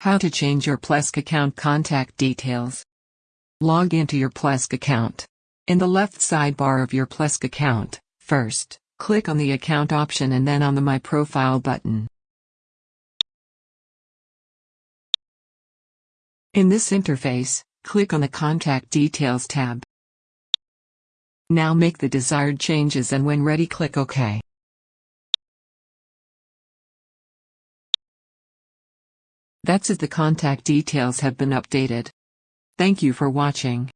How to change your Plesk account contact details. Log into your Plesk account. In the left sidebar of your Plesk account, first, click on the account option and then on the My Profile button. In this interface, click on the Contact Details tab. Now make the desired changes and when ready click OK. That's it the contact details have been updated. Thank you for watching.